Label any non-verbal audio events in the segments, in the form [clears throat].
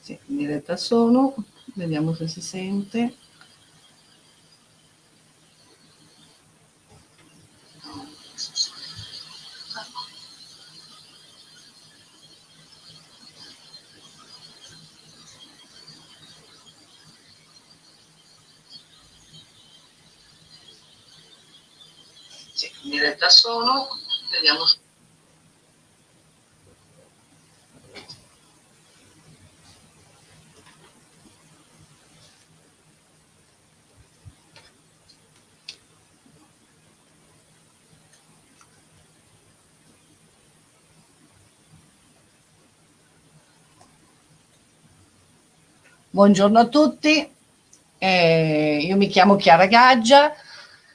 Sì, in diretta sono, vediamo se si sente. Sì, in diretta sono, vediamo Buongiorno a tutti, eh, io mi chiamo Chiara Gaggia,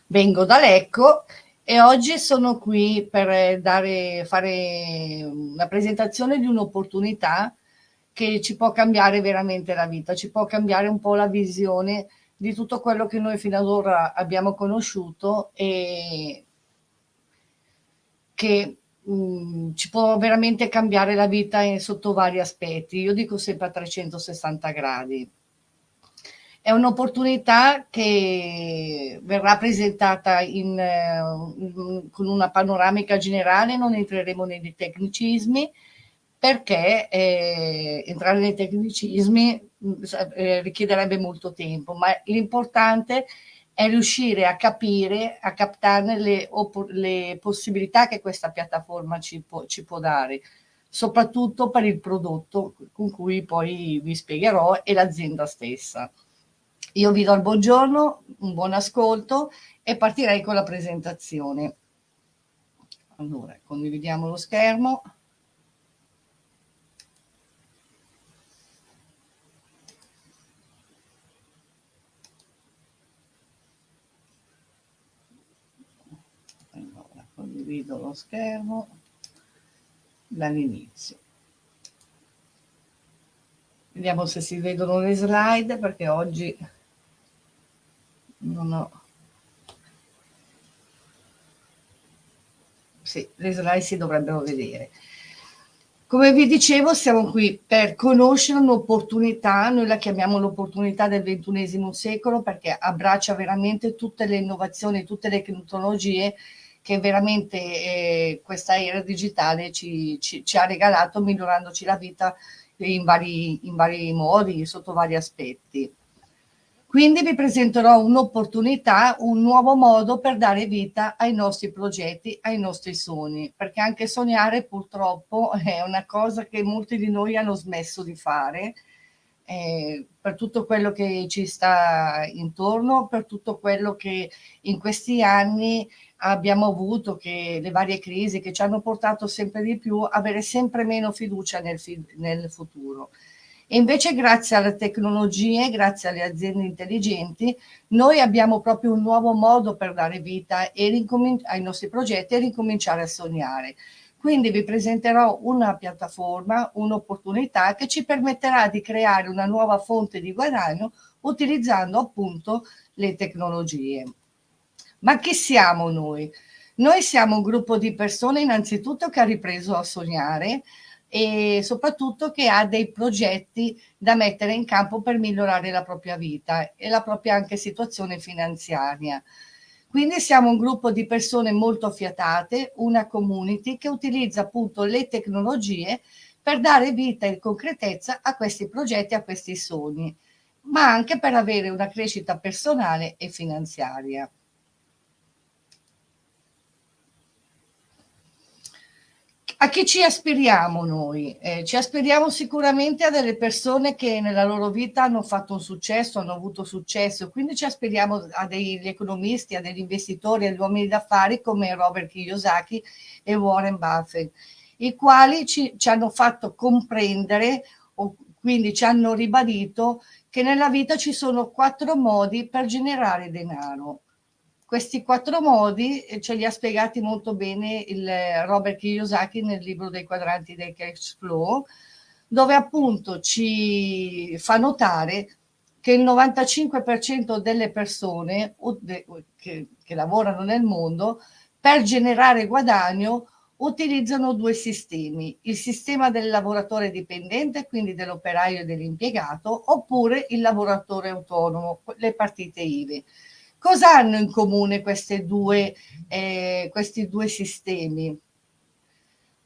vengo da Lecco e oggi sono qui per dare, fare una presentazione di un'opportunità che ci può cambiare veramente la vita, ci può cambiare un po' la visione di tutto quello che noi fino ad ora abbiamo conosciuto e che mh, ci può veramente cambiare la vita in, sotto vari aspetti. Io dico sempre a 360 gradi. È un'opportunità che verrà presentata in, in, con una panoramica generale, non entreremo nei tecnicismi, perché eh, entrare nei tecnicismi eh, richiederebbe molto tempo, ma l'importante è riuscire a capire, a captare le, le possibilità che questa piattaforma ci può, ci può dare, soprattutto per il prodotto con cui poi vi spiegherò e l'azienda stessa. Io vi do il buongiorno, un buon ascolto e partirei con la presentazione. Allora, condividiamo lo schermo. condivido lo schermo dall'inizio. Vediamo se si vedono le slide perché oggi non ho... Sì, le slide si dovrebbero vedere. Come vi dicevo, siamo qui per conoscere un'opportunità, noi la chiamiamo l'opportunità del ventunesimo secolo perché abbraccia veramente tutte le innovazioni, tutte le tecnologie che veramente eh, questa era digitale ci, ci, ci, ha regalato migliorandoci la vita in vari, in vari modi, sotto vari aspetti. Quindi vi presenterò un'opportunità, un nuovo modo per dare vita ai nostri progetti, ai nostri sogni, perché anche sognare purtroppo [laughs] è una cosa che molti di noi hanno smesso di fare, eh, per tutto quello che ci sta intorno, per tutto quello che in questi anni abbiamo avuto che le varie crisi che ci hanno portato sempre di più a avere sempre meno fiducia nel, nel futuro. E invece grazie alle tecnologie, grazie alle aziende intelligenti, noi abbiamo proprio un nuovo modo per dare vita ai nostri progetti e ricominciare a sognare. Quindi vi presenterò una piattaforma, un'opportunità che ci permetterà di creare una nuova fonte di guadagno utilizzando appunto le tecnologie. Ma chi siamo noi? Noi siamo un gruppo di persone innanzitutto che ha ripreso a sognare e soprattutto che ha dei progetti da mettere in campo per migliorare la propria vita e la propria anche situazione finanziaria. Quindi siamo un gruppo di persone molto affiatate, una community che utilizza appunto le tecnologie per dare vita e concretezza a questi progetti, a questi sogni, ma anche per avere una crescita personale e finanziaria. A chi ci aspiriamo noi? Eh, ci aspiriamo sicuramente a delle persone che nella loro vita hanno fatto un successo, hanno avuto successo, quindi ci aspiriamo a degli economisti, a degli investitori, agli uomini d'affari come Robert Kiyosaki e Warren Buffett, i quali ci, ci hanno fatto comprendere, o quindi ci hanno ribadito che nella vita ci sono quattro modi per generare denaro questi quattro modi eh, ce li ha spiegati molto bene il eh, Robert Kiyosaki nel libro dei quadranti del cash flow, dove appunto ci fa notare che il 95% delle persone che, che lavorano nel mondo per generare guadagno utilizzano due sistemi, il sistema del lavoratore dipendente, quindi dell'operaio e dell'impiegato, oppure il lavoratore autonomo, le partite IVE. Cosa hanno in comune due, eh, questi due sistemi?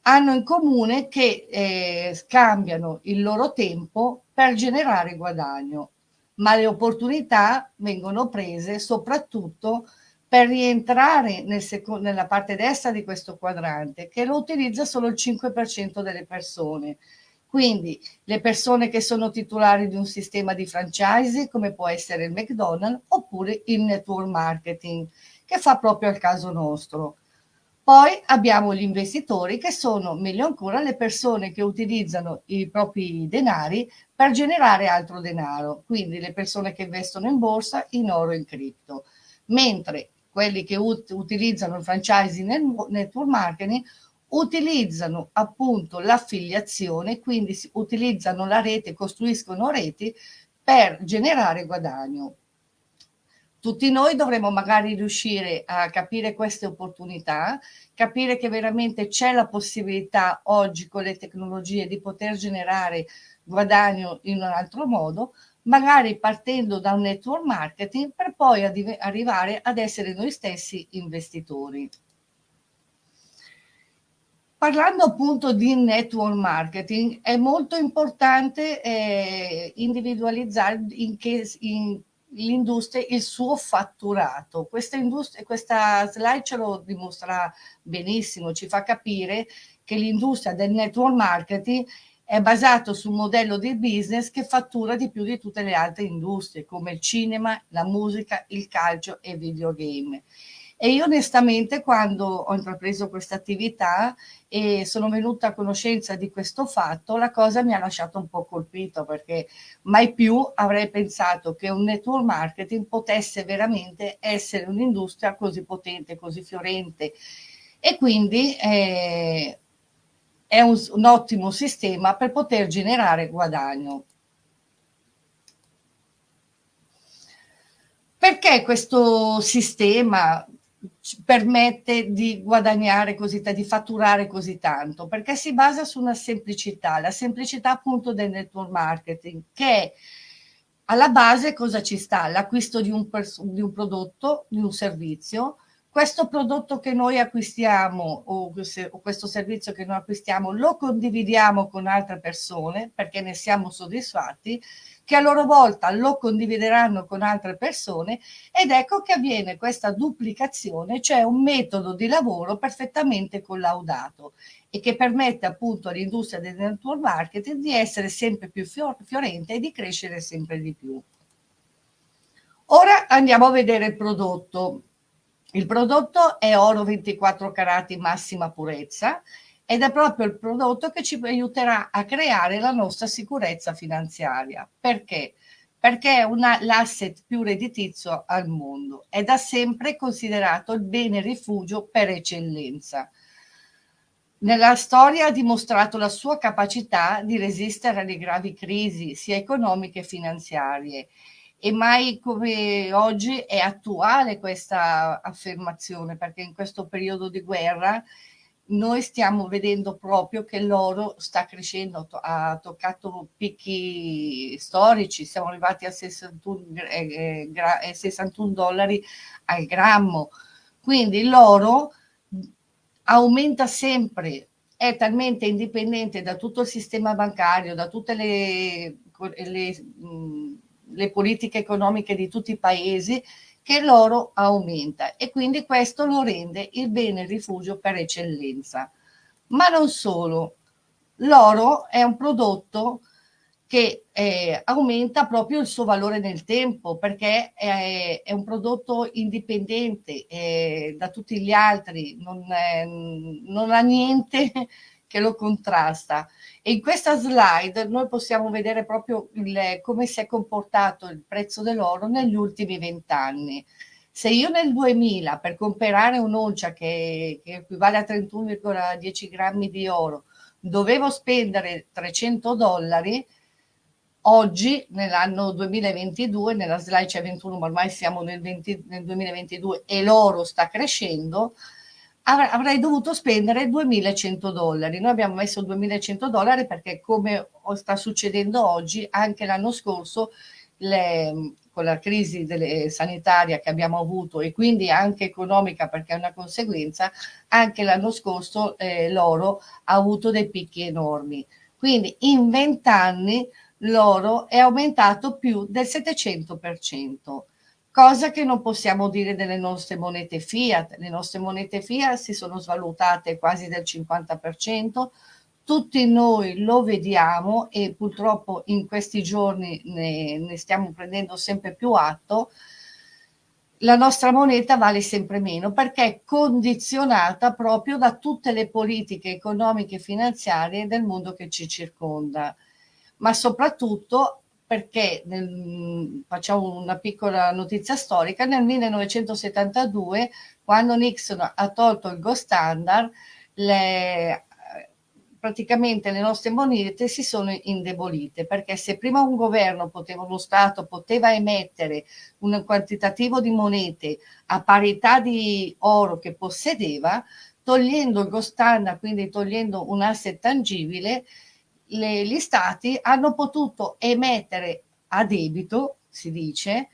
Hanno in comune che eh, scambiano il loro tempo per generare guadagno, ma le opportunità vengono prese soprattutto per rientrare nel nella parte destra di questo quadrante, che lo utilizza solo il 5% delle persone. Quindi le persone che sono titolari di un sistema di franchise, come può essere il McDonald's, oppure il network marketing, che fa proprio al caso nostro. Poi abbiamo gli investitori che sono, meglio ancora, le persone che utilizzano i propri denari per generare altro denaro, quindi le persone che investono in borsa, in oro e in cripto. Mentre quelli che ut utilizzano il franchising nel network marketing utilizzano appunto l'affiliazione, quindi utilizzano la rete, costruiscono reti per generare guadagno. Tutti noi dovremmo magari riuscire a capire queste opportunità, capire che veramente c'è la possibilità oggi con le tecnologie di poter generare guadagno in un altro modo, magari partendo da un network marketing per poi arrivare ad essere noi stessi investitori. Parlando appunto di network marketing, è molto importante eh, individualizzare in che in l'industria il suo fatturato. Questa, questa slide ce lo dimostra benissimo, ci fa capire che l'industria del network marketing è basato su un modello di business che fattura di più di tutte le altre industrie come il cinema, la musica, il calcio e i videogame. E io onestamente quando ho intrapreso questa attività e sono venuta a conoscenza di questo fatto, la cosa mi ha lasciato un po' colpito perché mai più avrei pensato che un network marketing potesse veramente essere un'industria così potente, così fiorente. E quindi eh, è un, un ottimo sistema per poter generare guadagno. Perché questo sistema permette di guadagnare così tanto, di fatturare così tanto, perché si basa su una semplicità, la semplicità appunto del network marketing, che alla base cosa ci sta? L'acquisto di, di, un prodotto, di un servizio, questo prodotto che noi acquistiamo o, o questo servizio che noi acquistiamo lo condividiamo con altre persone perché ne siamo soddisfatti che a loro volta lo condivideranno con altre persone ed ecco che avviene questa duplicazione, cioè un metodo di lavoro perfettamente collaudato e che permette appunto all'industria del network marketing di essere sempre più fiorente e di crescere sempre di più. Ora andiamo a vedere il prodotto. Il prodotto è oro 24 carati massima purezza ed è proprio il prodotto che ci aiuterà a creare la nostra sicurezza finanziaria. Perché? Perché è l'asset più redditizio al mondo. È da sempre considerato il bene rifugio per eccellenza. Nella storia ha dimostrato la sua capacità di resistere alle gravi crisi, sia economiche che finanziarie. E mai come oggi è attuale questa affermazione, perché in questo periodo di guerra noi stiamo vedendo proprio che l'oro sta crescendo, ha toccato picchi storici, siamo arrivati a 61, eh, eh, 61 eh, dollari al grammo, quindi l'oro aumenta sempre, è talmente indipendente da tutto il sistema bancario, da tutte le, le, le politiche economiche di tutti i paesi, che l'oro aumenta e quindi questo lo rende il bene rifugio per eccellenza. Ma non solo, l'oro è un prodotto che eh, aumenta proprio il suo valore nel tempo perché è, è un prodotto indipendente eh, da tutti gli altri, non, è, non ha niente che lo contrasta. E in questa slide noi possiamo vedere proprio il, come si è comportato il prezzo dell'oro negli ultimi vent'anni. Se io nel 2000 per comprare un'oncia che, che equivale a 31,10 grammi di oro dovevo spendere 300 dollari, oggi nell'anno 2022, nella slide c'è 21, ma ormai siamo nel, 20, nel 2022 e l'oro sta crescendo, avrei dovuto spendere 2100 dollari. Noi abbiamo messo 2100 dollari perché come sta succedendo oggi, anche l'anno scorso le, con la crisi delle, sanitaria che abbiamo avuto e quindi anche economica perché è una conseguenza, anche l'anno scorso eh, l'oro ha avuto dei picchi enormi. Quindi in 20 anni l'oro è aumentato più del 700% cosa che non possiamo dire delle nostre monete fiat. Le nostre monete fiat si sono svalutate quasi del 50%, tutti noi lo vediamo e purtroppo in questi giorni ne, ne stiamo prendendo sempre più atto, la nostra moneta vale sempre meno perché è condizionata proprio da tutte le politiche economiche e finanziarie del mondo che ci circonda, ma soprattutto perché nel, facciamo una piccola notizia storica, nel 1972 quando Nixon ha tolto il gold standard, le, praticamente le nostre monete si sono indebolite perché se prima un governo poteva, uno Stato poteva emettere un quantitativo di monete a parità di oro che possedeva, togliendo il gold standard, quindi togliendo un asset tangibile, le, gli stati hanno potuto emettere a debito, si dice,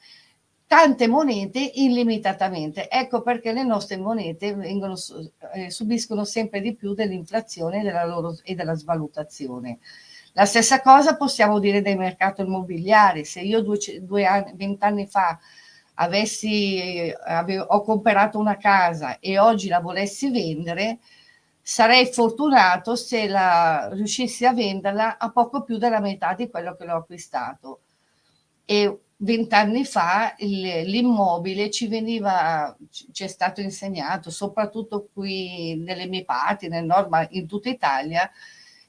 tante monete illimitatamente. Ecco perché le nostre monete vengono, eh, subiscono sempre di più dell'inflazione e della svalutazione. La stessa cosa possiamo dire del mercato immobiliare. Se io due anni, vent'anni fa avessi, eh, avevo, ho comprato una casa e oggi la volessi vendere, sarei fortunato se la, riuscissi a venderla a poco più della metà di quello che l'ho acquistato. E vent'anni fa l'immobile ci veniva, ci è stato insegnato, soprattutto qui nelle mie parti, nel nord, ma in tutta Italia,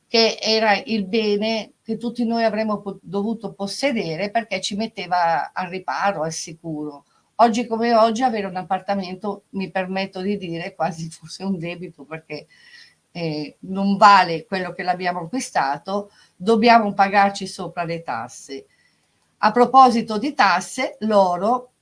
che era il bene che tutti noi avremmo dovuto possedere perché ci metteva al riparo, al sicuro. Oggi come oggi avere un appartamento, mi permetto di dire, quasi [laughs] forse un debito perché eh, non vale quello che l'abbiamo acquistato, dobbiamo pagarci sopra le tasse. A proposito di tasse, l'oro,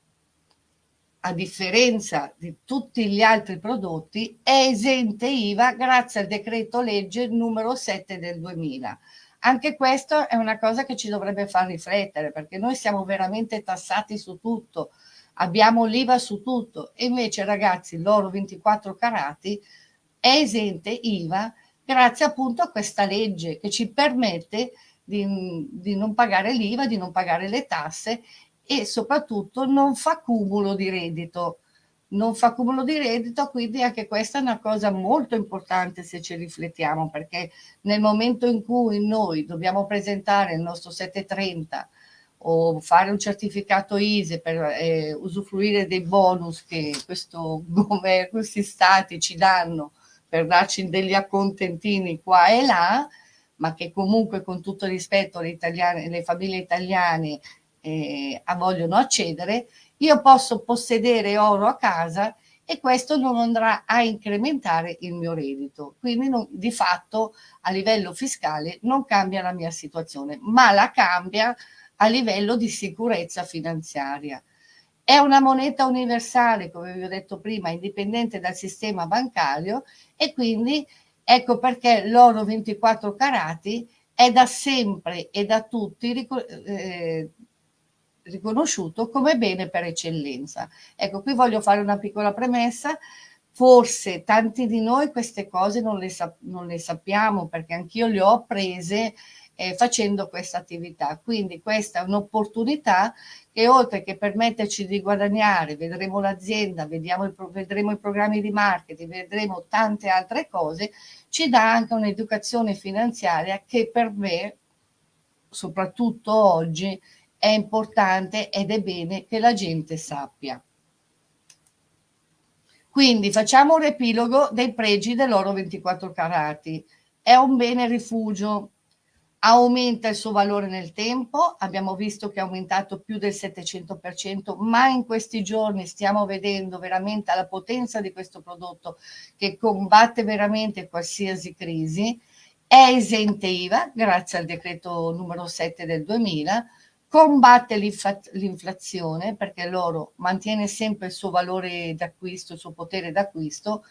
a differenza di tutti gli altri prodotti, è esente IVA grazie al decreto legge numero 7 del 2000. Anche questo è una cosa che ci dovrebbe far riflettere perché noi siamo veramente tassati su tutto, abbiamo l'IVA su tutto e invece ragazzi l'oro 24 carati è esente IVA grazie appunto a questa legge che ci permette di, di non pagare l'IVA, di non pagare le tasse e soprattutto non fa cumulo di reddito. Non fa cumulo di reddito, quindi anche questa è una cosa molto importante se ci riflettiamo, perché nel momento in cui noi dobbiamo presentare il nostro 730 o fare un certificato ISE per eh, usufruire dei bonus che questo [laughs] questi stati ci danno per darci degli accontentini qua e là, ma che comunque con tutto rispetto le, italiane, le famiglie italiane eh, vogliono accedere, io posso possedere oro a casa e questo non andrà a incrementare il mio reddito. Quindi non, di fatto a livello fiscale non cambia la mia situazione, ma la cambia a livello di sicurezza finanziaria. È una moneta universale, come vi ho detto prima, indipendente dal sistema bancario e quindi ecco perché l'oro 24 carati è da sempre e da tutti eh, riconosciuto come bene per eccellenza. Ecco, qui voglio fare una piccola premessa. Forse tanti di noi queste cose non le, sap non le sappiamo perché anch'io le ho apprese eh, facendo questa attività. Quindi questa è un'opportunità che oltre che permetterci di guadagnare, vedremo l'azienda, vedremo i programmi di marketing, vedremo tante altre cose, ci dà anche un'educazione finanziaria che per me, soprattutto oggi, è importante ed è bene che la gente sappia. Quindi facciamo un riepilogo dei pregi dell'oro 24 carati. È un bene rifugio, aumenta il suo valore nel tempo, abbiamo visto che è aumentato più del 700%, ma in questi giorni stiamo vedendo veramente la potenza di questo prodotto che combatte veramente qualsiasi crisi. È esente IVA grazie al decreto numero 7 del 2000, combatte l'inflazione perché l'oro mantiene sempre il suo valore d'acquisto, il suo potere d'acquisto.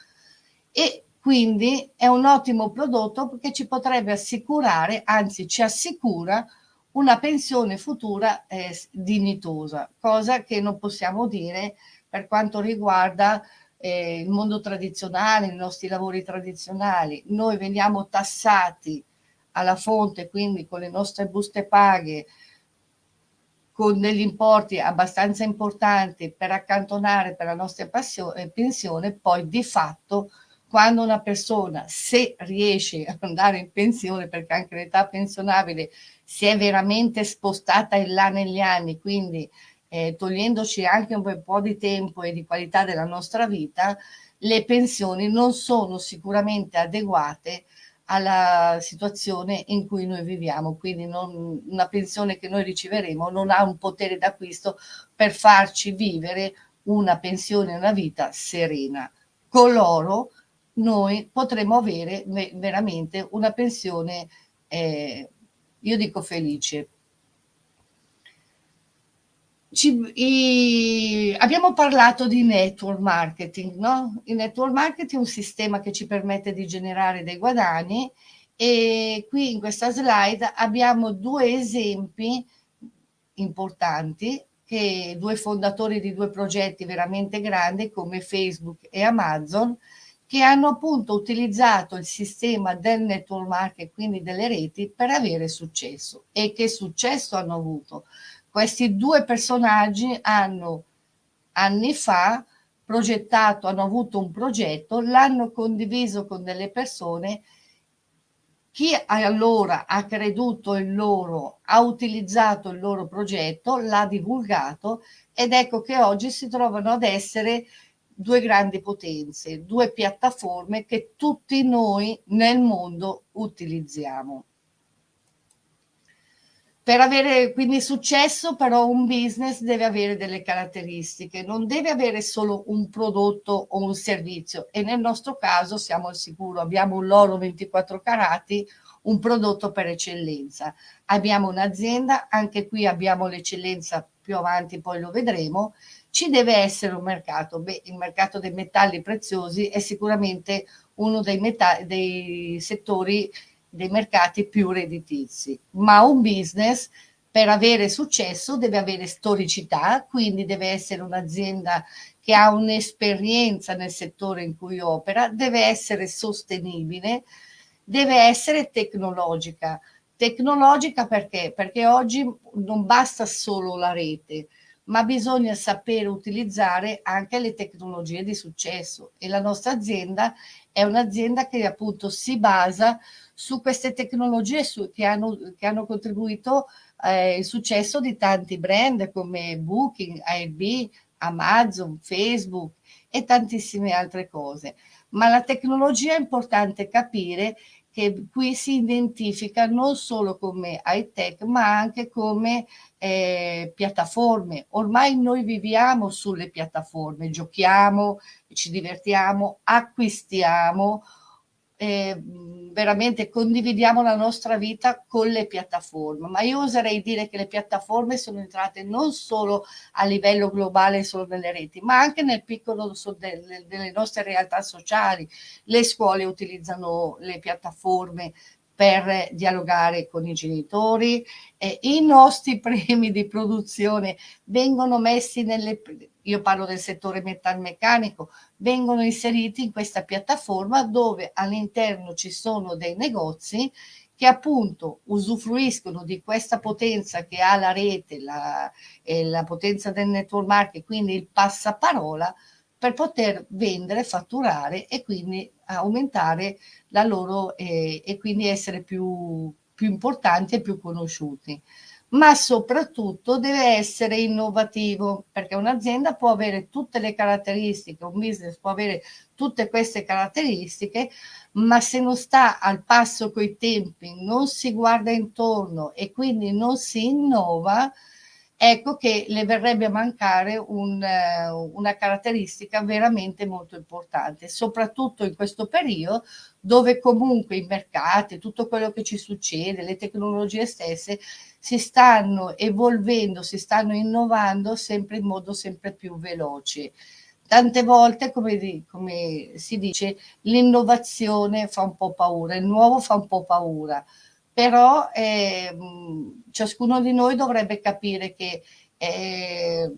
E quindi è un ottimo prodotto perché ci potrebbe assicurare, anzi ci assicura una pensione futura eh, dignitosa, cosa che non possiamo dire per quanto riguarda eh, il mondo tradizionale, i nostri lavori tradizionali. Noi veniamo tassati alla fonte, quindi con le nostre buste paghe, con degli importi abbastanza importanti per accantonare per la nostra eh, pensione, poi di fatto quando una persona, se riesce ad andare in pensione, perché anche l'età pensionabile si è veramente spostata in là negli anni, quindi eh, togliendoci anche un po' di tempo e di qualità della nostra vita, le pensioni non sono sicuramente adeguate alla situazione in cui noi viviamo, quindi non, una pensione che noi riceveremo non ha un potere d'acquisto per farci vivere una pensione, una vita serena. Con l'oro noi potremo avere veramente una pensione, eh, io dico felice. Ci, i, abbiamo parlato di network marketing, no? Il network marketing è un sistema che ci permette di generare dei guadagni e qui in questa slide abbiamo due esempi importanti che due fondatori di due progetti veramente grandi come Facebook e Amazon che hanno appunto utilizzato il sistema del network marketing, quindi delle reti, per avere successo. E che successo hanno avuto? Questi due personaggi hanno anni fa progettato, hanno avuto un progetto, l'hanno condiviso con delle persone, chi allora ha creduto in loro, ha utilizzato il loro progetto, l'ha divulgato ed ecco che oggi si trovano ad essere due grandi potenze, due piattaforme che tutti noi nel mondo utilizziamo. Per avere quindi successo però un business deve avere delle caratteristiche, non deve avere solo un prodotto o un servizio e nel nostro caso siamo al sicuro, abbiamo un loro 24 carati, un prodotto per eccellenza. Abbiamo un'azienda, anche qui abbiamo l'eccellenza più avanti, poi lo vedremo, ci deve essere un mercato. Beh, il mercato dei metalli preziosi è sicuramente uno dei, dei settori, dei mercati più redditizi, ma un business per avere successo deve avere storicità, quindi deve essere un'azienda che ha un'esperienza nel settore in cui opera, deve essere sostenibile, deve essere tecnologica. Tecnologica perché? Perché oggi non basta solo la rete, ma bisogna sapere utilizzare anche le tecnologie di successo e la nostra azienda è un'azienda che appunto si basa su queste tecnologie su, che, hanno, che, hanno, contribuito eh, il successo di tanti brand come Booking, Airbnb, Amazon, Facebook e tantissime altre cose. Ma la tecnologia è importante capire che qui si identifica non solo come high tech ma anche come eh, piattaforme. Ormai noi viviamo sulle piattaforme, giochiamo, ci divertiamo, acquistiamo, eh, veramente condividiamo la nostra vita con le piattaforme, ma io oserei dire che le piattaforme sono entrate non solo a livello globale, solo nelle reti, ma anche nel piccolo delle, nostre realtà sociali. Le scuole utilizzano le piattaforme per dialogare con i genitori. Eh, I nostri [laughs] premi di produzione vengono messi nelle, io parlo del settore metalmeccanico, vengono inseriti in questa piattaforma dove all'interno ci sono dei negozi che appunto usufruiscono di questa potenza che ha la rete, la, eh, la potenza del network marketing, quindi il passaparola, per poter vendere, fatturare e quindi aumentare la loro eh, e quindi essere più, più importanti e più conosciuti. Ma soprattutto deve essere innovativo perché un'azienda può avere tutte le caratteristiche, un business può avere tutte queste caratteristiche, ma se non sta al passo coi tempi, non si guarda intorno e quindi non si innova, ecco che le verrebbe a mancare un, una caratteristica veramente molto importante, soprattutto in questo periodo dove comunque i mercati, tutto quello che ci succede, le tecnologie stesse si stanno evolvendo, si stanno innovando sempre in modo sempre più veloce. Tante volte, come, come si dice, l'innovazione fa un po' paura, il nuovo fa un po' paura, però eh, ciascuno di noi dovrebbe capire che eh,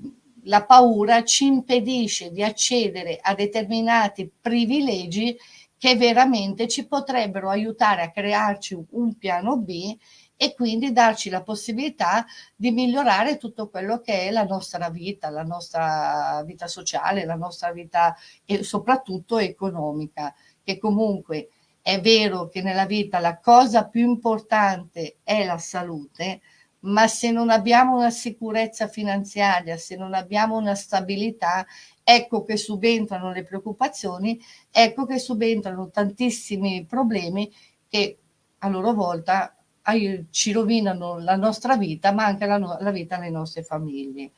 la paura ci impedisce di accedere a determinati privilegi che veramente ci potrebbero aiutare a crearci un piano B e quindi darci la possibilità di migliorare tutto quello che è la nostra vita, la nostra vita sociale, la nostra vita e soprattutto economica, che comunque è vero che nella vita la cosa più importante è la salute, ma se non abbiamo una sicurezza finanziaria, se non abbiamo una stabilità, ecco che subentrano le preoccupazioni, ecco che subentrano tantissimi problemi che a loro volta ci rovinano la nostra vita, ma anche la, la vita delle nostre famiglie.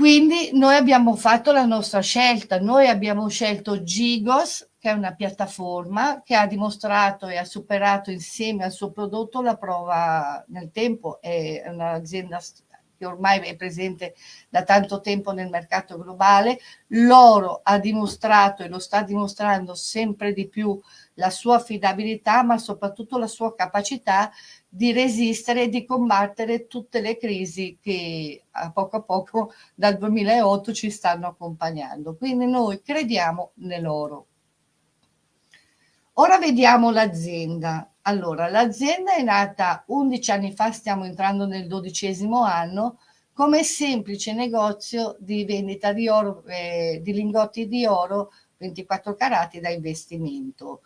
Quindi noi abbiamo fatto la nostra scelta, noi abbiamo scelto Gigos, che è una piattaforma che ha dimostrato e ha superato insieme al suo prodotto la prova nel tempo, è un'azienda che ormai è presente da tanto tempo nel mercato globale, l'oro ha dimostrato e lo sta dimostrando sempre di più la sua affidabilità, ma soprattutto la sua capacità di resistere e di combattere tutte le crisi che a poco a poco dal 2008 ci stanno accompagnando. Quindi noi crediamo nell'oro. Ora vediamo l'azienda. Allora, l'azienda è nata 11 anni fa, stiamo entrando nel dodicesimo anno, come semplice negozio di vendita di, oro, eh, di lingotti di oro 24 carati da investimento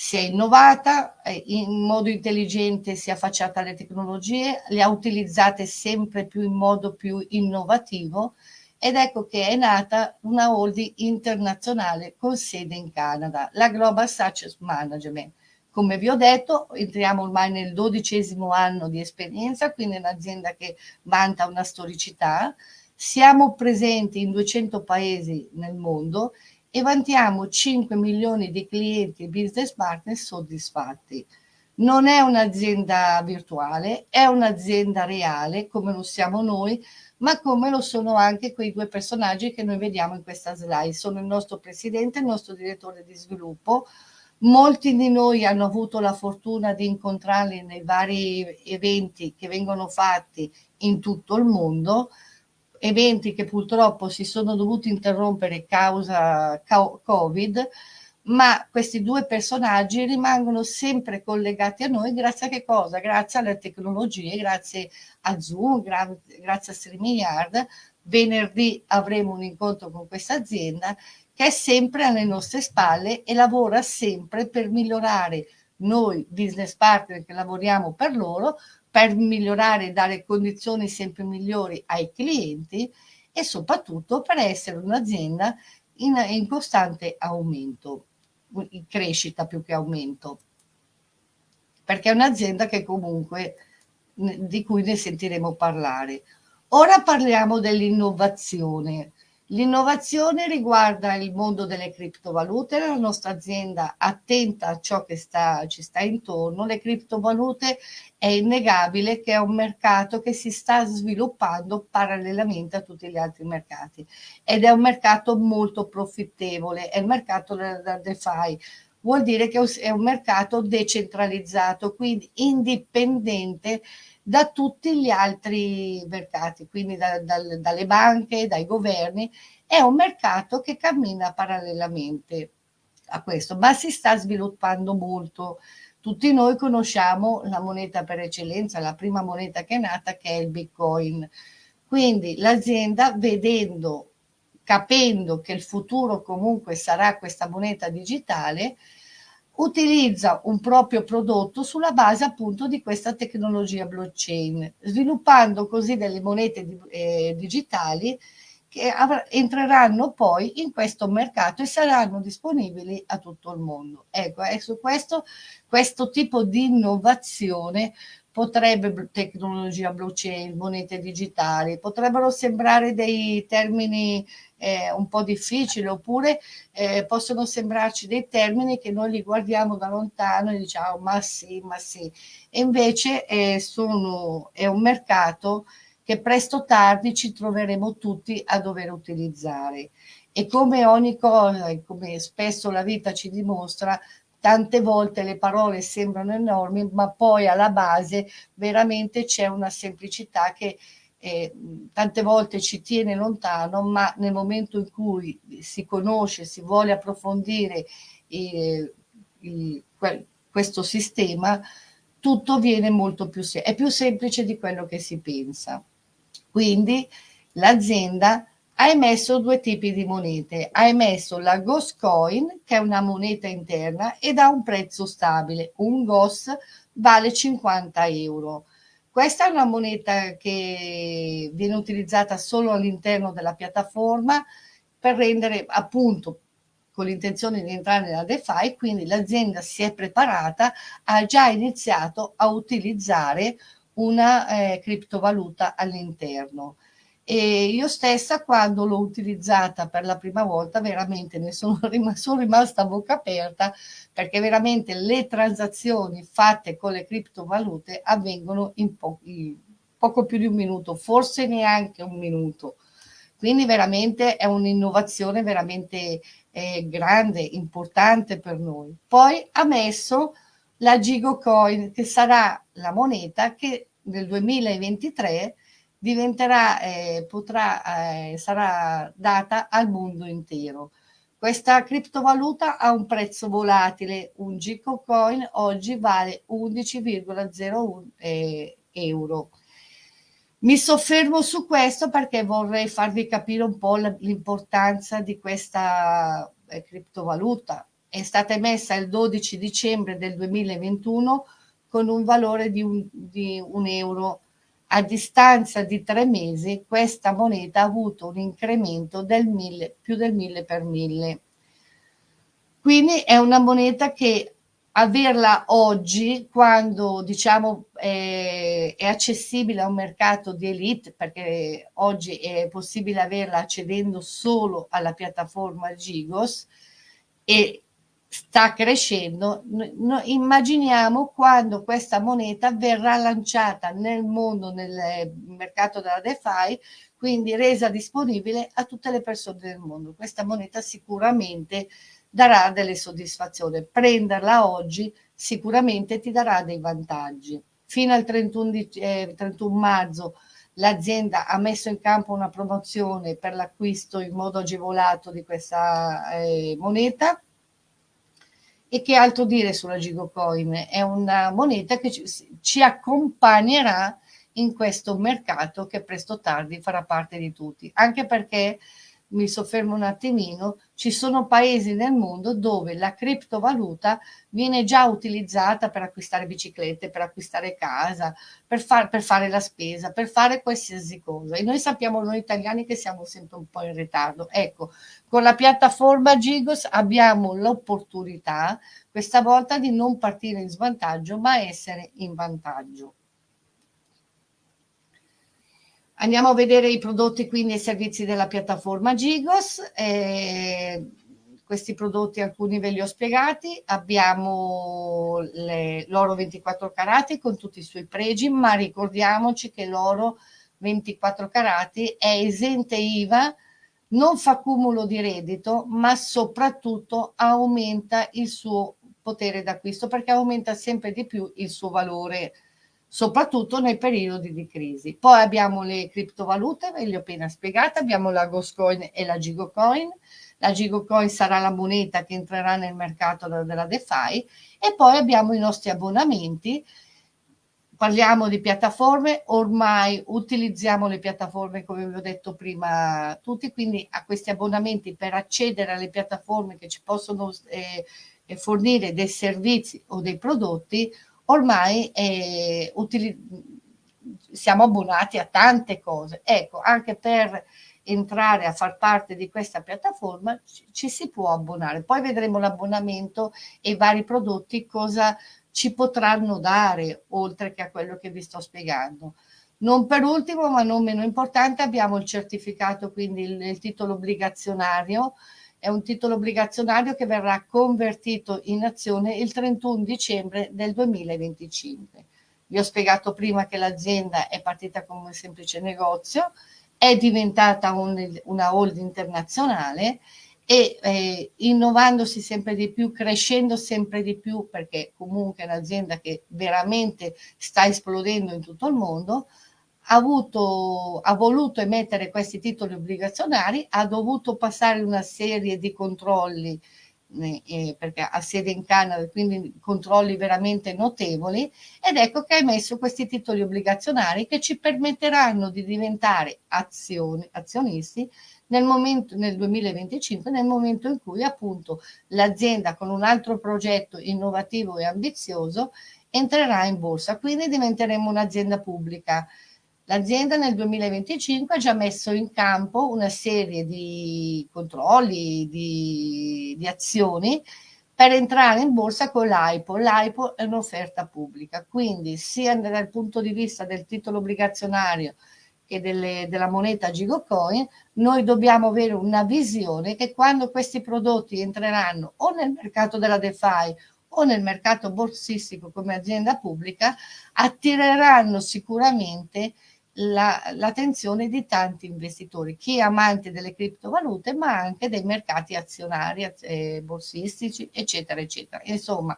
si è innovata, in modo intelligente si è affacciata alle tecnologie, le ha utilizzate sempre più in modo più innovativo ed ecco che è nata una holding internazionale con sede in Canada, la Global Success Management. Come vi ho detto, entriamo ormai nel dodicesimo anno di esperienza, quindi un'azienda che vanta una storicità. Siamo presenti in 200 paesi nel mondo e vantiamo 5 milioni di clienti e business partner soddisfatti. Non è un'azienda virtuale, è un'azienda reale come lo siamo noi, ma come lo sono anche quei due personaggi che noi vediamo in questa slide. Sono il nostro presidente il nostro direttore di sviluppo. Molti di noi hanno avuto la fortuna di incontrarli nei vari eventi che vengono fatti in tutto il mondo eventi che purtroppo si sono dovuti interrompere causa Covid, ma questi due personaggi rimangono sempre collegati a noi grazie a che cosa? Grazie alle tecnologie, grazie a Zoom, gra grazie a StreamYard. Venerdì avremo un incontro con questa azienda che è sempre alle nostre spalle e lavora sempre per migliorare noi business partner che lavoriamo per loro, per migliorare e dare condizioni sempre migliori ai clienti e soprattutto per essere un'azienda in, in costante aumento, in crescita più che aumento, perché è un'azienda che comunque di cui ne sentiremo parlare. Ora parliamo dell'innovazione. L'innovazione riguarda il mondo delle criptovalute, la nostra azienda attenta a ciò che sta, ci sta intorno. Le criptovalute è innegabile che è un mercato che si sta sviluppando parallelamente a tutti gli altri mercati ed è un mercato molto profittevole, è il mercato della DeFi. Vuol dire che è un mercato decentralizzato, quindi indipendente da tutti gli altri mercati, quindi da, da, dalle banche, dai governi. È un mercato che cammina parallelamente a questo, ma si sta sviluppando molto. Tutti noi conosciamo la moneta per eccellenza, la prima moneta che è nata, che è il Bitcoin. Quindi l'azienda, vedendo, capendo che il futuro comunque sarà questa moneta digitale, utilizza un proprio prodotto sulla base appunto di questa tecnologia blockchain, sviluppando così delle monete di, eh, digitali che entreranno poi in questo mercato e saranno disponibili a tutto il mondo. Ecco, è su questo, questo tipo di innovazione potrebbe tecnologia blockchain, monete digitali, potrebbero sembrare dei termini eh, un po' difficili oppure eh, possono sembrarci dei termini che noi li guardiamo da lontano e diciamo ma sì, ma sì. E invece eh, sono, è un mercato che presto o tardi ci troveremo tutti a dover utilizzare. E come ogni cosa, come spesso la vita ci dimostra, tante volte le parole sembrano enormi, ma poi alla base veramente c'è una semplicità che eh, tante volte ci tiene lontano, ma nel momento in cui si conosce, si vuole approfondire eh, il, questo sistema, tutto viene molto più semplice, è più semplice di quello che si pensa. Quindi l'azienda ha emesso due tipi di monete. Ha emesso la Ghost Coin, che è una moneta interna ed ha un prezzo stabile. Un GOS vale 50 euro. Questa è una moneta che viene utilizzata solo all'interno della piattaforma per rendere appunto con l'intenzione di entrare nella DeFi, quindi l'azienda si è preparata, ha già iniziato a utilizzare una eh, criptovaluta all'interno. E io stessa quando l'ho utilizzata per la prima volta veramente ne sono, [laughs] rim sono rimasta a bocca aperta perché veramente le transazioni fatte con le criptovalute avvengono in, po in poco più di un minuto, forse neanche un minuto. Quindi veramente è un'innovazione veramente eh, grande, importante per noi. Poi ha messo la Gigo Coin che sarà la moneta che nel 2023 diventerà, eh, potrà, eh, sarà data al mondo intero. Questa criptovaluta ha un prezzo volatile, un Gico Coin oggi vale 11,01 eh, euro. Mi soffermo su questo perché vorrei farvi capire un po' l'importanza di questa eh, criptovaluta. È stata emessa il 12 dicembre del 2021 con un valore di un, di un euro a distanza di tre mesi questa moneta ha avuto un incremento del mille, più del mille per mille. Quindi è una moneta che averla oggi, quando diciamo è, è accessibile a un mercato di elite, perché oggi è possibile averla accedendo solo alla piattaforma Gigos, e sta crescendo, no, immaginiamo quando questa moneta verrà lanciata nel mondo, nel mercato della DeFi, quindi resa disponibile a tutte le persone del mondo. Questa moneta sicuramente darà delle soddisfazioni. Prenderla oggi sicuramente ti darà dei vantaggi. Fino al 31, di, eh, 31 marzo l'azienda ha messo in campo una promozione per l'acquisto in modo agevolato di questa eh, moneta e che altro dire sulla Gigocoin? È una moneta che ci, ci accompagnerà in questo mercato che presto o tardi farà parte di tutti, anche perché mi soffermo un attimino, ci sono paesi nel mondo dove la criptovaluta viene già utilizzata per acquistare biciclette, per acquistare casa, per, far, per fare la spesa, per fare qualsiasi cosa. E noi sappiamo noi italiani che siamo sempre un po' in ritardo. Ecco, con la piattaforma Gigos abbiamo l'opportunità questa volta di non partire in svantaggio, ma essere in vantaggio. Andiamo a vedere i prodotti quindi e i servizi della piattaforma Gigos. Eh, questi prodotti alcuni ve li ho spiegati. Abbiamo l'oro 24 carati con tutti i suoi pregi, ma ricordiamoci che l'oro 24 carati è esente IVA, non fa cumulo di reddito, ma soprattutto aumenta il suo potere d'acquisto perché aumenta sempre di più il suo valore soprattutto nei periodi di crisi. Poi abbiamo le criptovalute, ve le ho appena spiegate, abbiamo la Ghost e la Gigocoin. La Gigocoin sarà la moneta che entrerà nel mercato della DeFi e poi abbiamo i nostri abbonamenti. Parliamo di piattaforme, ormai utilizziamo le piattaforme come vi ho detto prima tutti, quindi a questi abbonamenti per accedere alle piattaforme che ci possono eh, fornire dei servizi o dei prodotti ormai eh, siamo abbonati a tante cose. Ecco, anche per entrare a far parte di questa piattaforma ci, ci si può abbonare. Poi vedremo l'abbonamento e i vari prodotti cosa ci potranno dare, oltre che a quello che vi sto spiegando. Non per ultimo, ma non meno importante, abbiamo il certificato, quindi il, il titolo obbligazionario, è un titolo obbligazionario che verrà convertito in azione il 31 dicembre del 2025. Vi ho spiegato prima che l'azienda è partita come un semplice negozio, è diventata un, una holding internazionale e eh, innovandosi sempre di più, crescendo sempre di più, perché comunque è un'azienda che veramente sta esplodendo in tutto il mondo, avuto, ha voluto emettere questi titoli obbligazionari, ha dovuto passare una serie di controlli eh, perché ha sede in Canada, quindi controlli veramente notevoli, ed ecco che ha emesso questi titoli obbligazionari che ci permetteranno di diventare azioni, azionisti nel, momento, nel 2025, nel momento in cui appunto l'azienda con un altro progetto innovativo e ambizioso entrerà in borsa, quindi diventeremo un'azienda pubblica. L'azienda nel 2025 ha già messo in campo una serie di controlli, di, di azioni per entrare in borsa con l'AIPO. L'AIPO è un'offerta pubblica, quindi sia dal punto di vista del titolo obbligazionario che delle, della moneta Gigocoin, noi dobbiamo avere una visione che quando questi prodotti entreranno o nel mercato della DeFi o nel mercato borsistico come azienda pubblica, attireranno sicuramente l'attenzione la di tanti investitori, chi è amante delle criptovalute, ma anche dei mercati azionari, eh, borsistici, eccetera, eccetera. Insomma,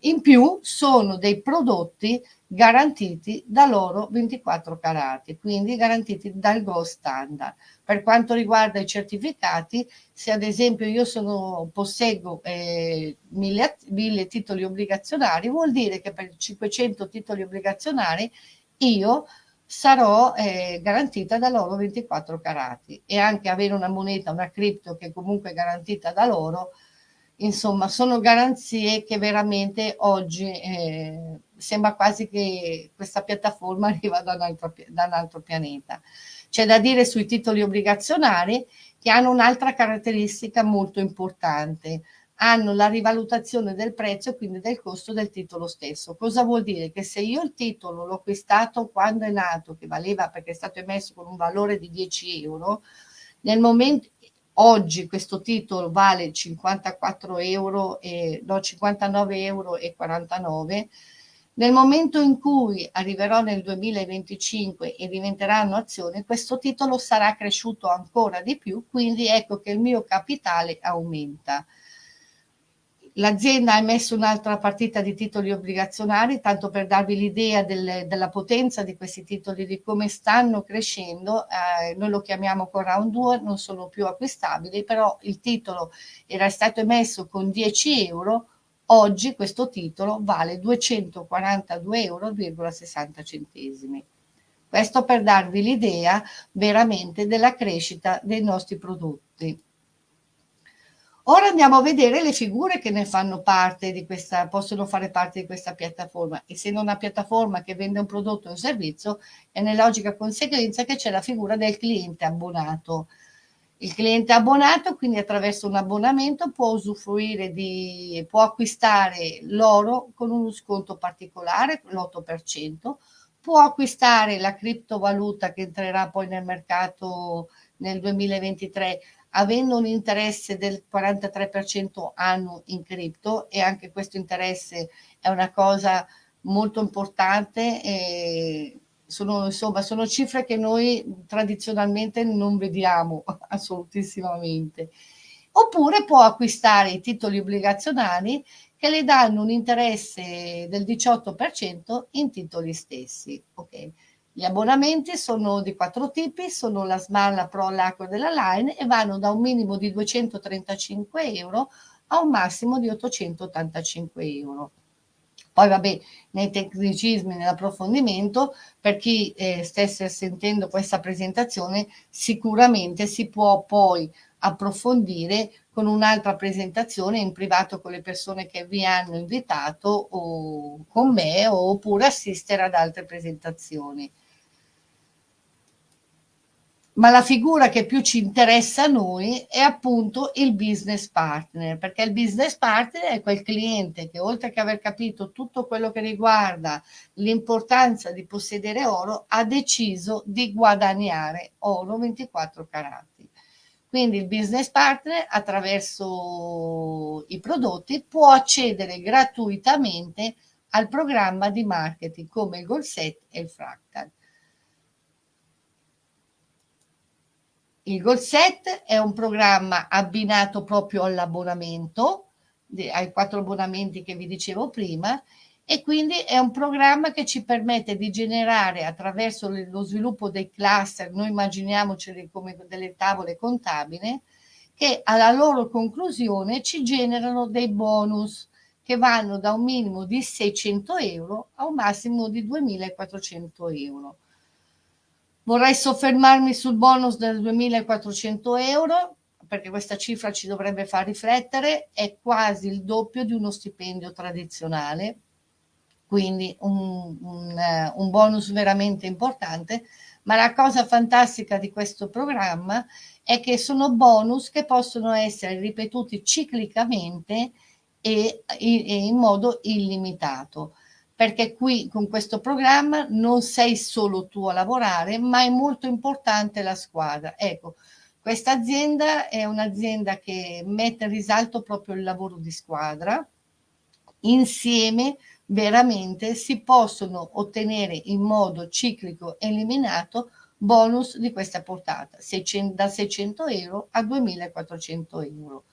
in più sono dei prodotti garantiti da loro 24 carati, quindi garantiti dal Gold Standard. Per quanto riguarda i certificati, se ad esempio io sono, posseggo eh, mille, mille titoli obbligazionari, vuol dire che per 500 titoli obbligazionari io sarò eh, garantita da loro 24 carati e anche avere una moneta, una cripto che comunque è garantita da loro, insomma sono garanzie che veramente oggi eh, sembra quasi che questa piattaforma [laughs] arriva da un altro, da un altro pianeta. C'è da dire sui titoli obbligazionari che hanno un'altra caratteristica molto importante, hanno la rivalutazione del prezzo e quindi del costo del titolo stesso. Cosa vuol dire? Che se io il titolo l'ho acquistato quando è nato, che valeva perché è stato emesso con un valore di 10 euro, nel momento, oggi questo titolo vale 54 euro e, no, 59 euro e 49 nel momento in cui arriverò nel 2025 e diventeranno azioni, questo titolo sarà cresciuto ancora di più, quindi ecco che il mio capitale aumenta. L'azienda ha emesso un'altra partita di titoli obbligazionari, tanto per darvi l'idea del, della potenza di questi titoli, di come stanno crescendo. Eh, noi lo chiamiamo con round 2, non sono più acquistabili, però il titolo era stato emesso con 10 euro, oggi questo titolo vale 242,60 euro. Questo per darvi l'idea veramente della crescita dei nostri prodotti. Ora andiamo a vedere le figure che ne fanno parte di questa, possono fare parte di questa piattaforma. Essendo una piattaforma che vende un prodotto o un servizio, è nella logica conseguenza che c'è la figura del cliente abbonato. Il cliente abbonato, quindi attraverso un abbonamento, può usufruire di, può acquistare l'oro con uno sconto particolare, l'8%, può acquistare la criptovaluta che entrerà poi nel mercato nel 2023 avendo un interesse del 43% annuo in cripto e anche questo interesse è una cosa molto importante e sono, insomma, sono cifre che noi tradizionalmente non vediamo [laughs] assolutissimamente. Oppure può acquistare i titoli obbligazionari che le danno un interesse del 18% in titoli stessi. Okay. Gli abbonamenti sono di quattro tipi, sono la SMAR, la Pro, l'Acqua della Line e vanno da un minimo di 235 euro a un massimo di 885 euro. Poi vabbè, nei tecnicismi, nell'approfondimento, per chi eh, stesse sentendo questa presentazione, sicuramente si può poi approfondire con un'altra presentazione in privato con le persone che vi hanno invitato o con me oppure assistere ad altre presentazioni. Ma la figura che più ci interessa a noi è appunto il business partner, perché il business partner è quel cliente che oltre che aver capito tutto quello che riguarda l'importanza di possedere oro, ha deciso di guadagnare oro 24 carati. Quindi il business partner attraverso i prodotti può accedere gratuitamente al programma di marketing come il Goal Set e il Fractal. Il Goal Set è un programma abbinato proprio all'abbonamento, ai quattro abbonamenti che vi dicevo prima, e quindi è un programma che ci permette di generare attraverso lo sviluppo dei cluster, noi immaginiamoceli come delle tavole contabili, che alla loro conclusione ci generano dei bonus che vanno da un minimo di 600 euro a un massimo di 2400 euro. Vorrei soffermarmi sul bonus del 2.400 euro perché questa cifra ci dovrebbe far riflettere, è quasi il doppio di uno stipendio tradizionale, quindi un, un, eh, un bonus veramente importante, ma la cosa fantastica di questo programma è che sono bonus che possono essere ripetuti ciclicamente e, e in modo illimitato perché qui con questo programma non sei solo tu a lavorare, ma è molto importante la squadra. Ecco, questa azienda è un'azienda che mette in risalto proprio il lavoro di squadra. Insieme veramente si possono ottenere in modo ciclico eliminato bonus di questa portata, 600, da 600 euro a 2400 euro.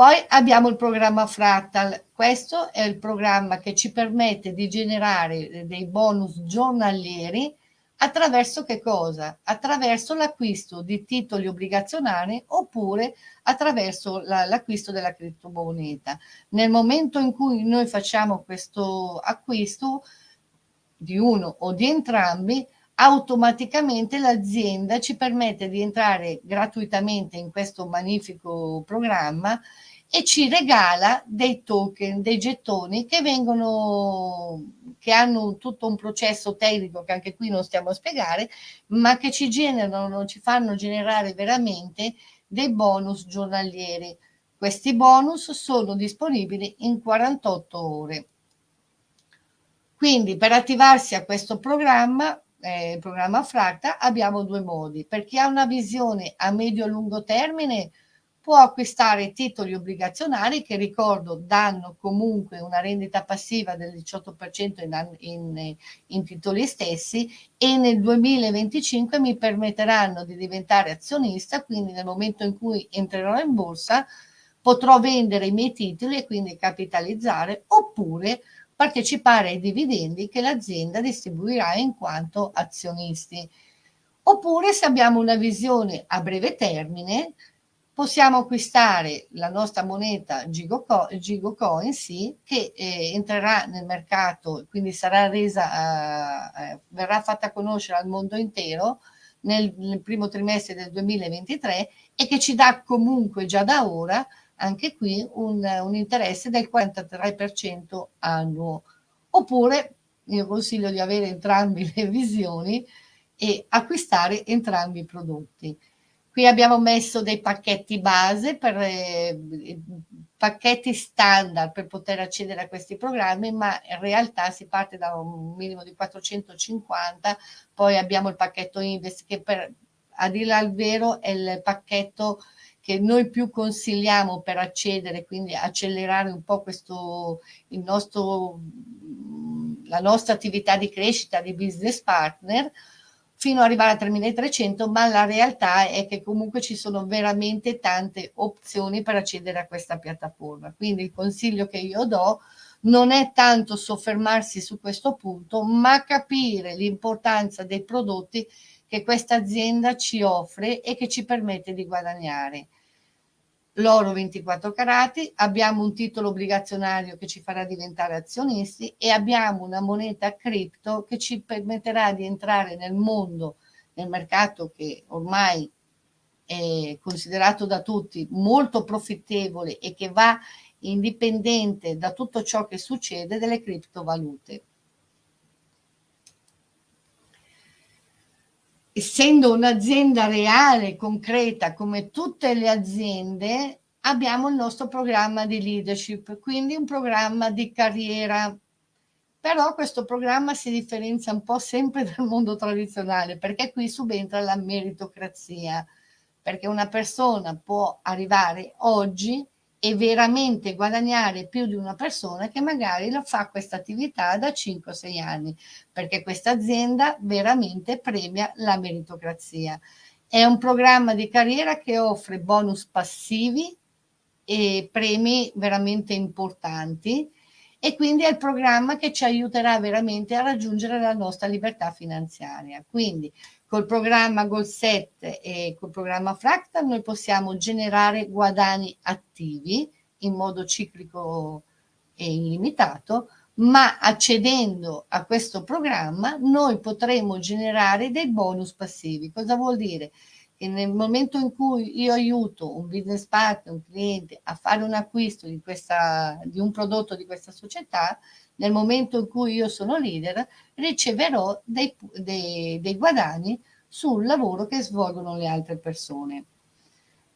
Poi abbiamo il programma Fractal, questo è il programma che ci permette di generare dei bonus giornalieri attraverso che cosa? Attraverso l'acquisto di titoli obbligazionari oppure attraverso l'acquisto della criptomoneta. Nel momento in cui noi facciamo questo acquisto di uno o di entrambi, automaticamente l'azienda ci permette di entrare gratuitamente in questo magnifico programma e ci regala dei token, dei gettoni che vengono, che hanno tutto un processo tecnico che anche qui non stiamo a spiegare, ma che ci generano, ci fanno generare veramente dei bonus giornalieri. Questi bonus sono disponibili in 48 ore. Quindi per attivarsi a questo programma, eh, il programma Fracta, abbiamo due modi. Per chi ha una visione a medio-lungo termine, può acquistare titoli obbligazionari che ricordo danno comunque una rendita passiva del 18% in, in, in, titoli stessi e nel 2025 mi permetteranno di diventare azionista, quindi nel momento in cui entrerò in borsa potrò vendere i miei titoli e quindi capitalizzare oppure partecipare ai dividendi che l'azienda distribuirà in quanto azionisti. Oppure se abbiamo una visione a breve termine, possiamo acquistare la nostra moneta Gigo, Coin, sì, che eh, entrerà nel mercato, quindi sarà resa, eh, eh, verrà fatta conoscere al mondo intero nel, nel, primo trimestre del 2023 e che ci dà comunque già da ora anche qui un, un interesse del 43% annuo. Oppure io consiglio di avere entrambe le [laughs] visioni e acquistare entrambi i prodotti. Qui abbiamo messo dei pacchetti base per eh, pacchetti standard per poter accedere a questi programmi, ma in realtà si parte da un minimo di 450, poi abbiamo il pacchetto Invest che per, a dire al vero è il pacchetto che noi più consigliamo per accedere, quindi accelerare un po' questo, il nostro, la nostra attività di crescita di business partner, fino ad arrivare a 3300, ma la realtà è che comunque ci sono veramente tante opzioni per accedere a questa piattaforma. Quindi il consiglio che io do non è tanto soffermarsi su questo punto, ma capire l'importanza dei prodotti che questa azienda ci offre e che ci permette di guadagnare l'oro 24 carati, abbiamo un titolo obbligazionario che ci farà diventare azionisti e abbiamo una moneta cripto che ci permetterà di entrare nel mondo, nel mercato che ormai è considerato da tutti molto profittevole e che va indipendente da tutto ciò che succede delle criptovalute. Essendo un'azienda reale, concreta, come tutte le aziende, abbiamo il nostro programma di leadership, quindi un programma di carriera. Però questo programma si differenzia un po' sempre [laughs] dal mondo tradizionale, perché qui subentra la meritocrazia, perché una persona può arrivare oggi e veramente guadagnare più di una persona che magari lo fa questa attività da 5-6 anni, perché questa azienda veramente premia la meritocrazia. È un programma di carriera che offre bonus passivi e premi veramente importanti e quindi è il programma che ci aiuterà veramente a raggiungere la nostra libertà finanziaria. Quindi col programma Goal 7 e col programma Fractal noi possiamo generare guadagni attivi in modo ciclico e illimitato, ma accedendo a questo programma noi potremo generare dei bonus passivi. Cosa vuol dire? Che nel momento in cui io aiuto un business partner, un cliente a fare un acquisto di, questa, di un prodotto di questa società, nel momento in cui io sono leader, riceverò dei, dei, dei guadagni sul lavoro che svolgono le altre persone.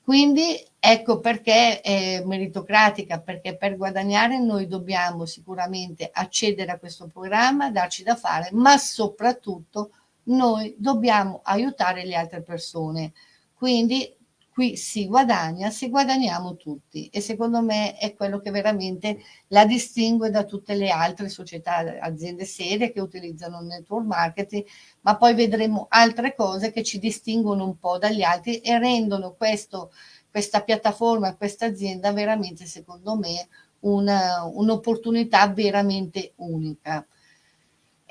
Quindi ecco perché è meritocratica, perché per guadagnare noi dobbiamo sicuramente accedere a questo programma, darci da fare, ma soprattutto noi dobbiamo aiutare le altre persone. Quindi qui si guadagna se guadagniamo tutti e secondo me è quello che veramente la distingue da tutte le altre società, aziende serie che utilizzano il network marketing, ma poi vedremo altre cose che ci distinguono un po' dagli altri e rendono questo, questa piattaforma, questa azienda veramente secondo me un'opportunità un veramente unica.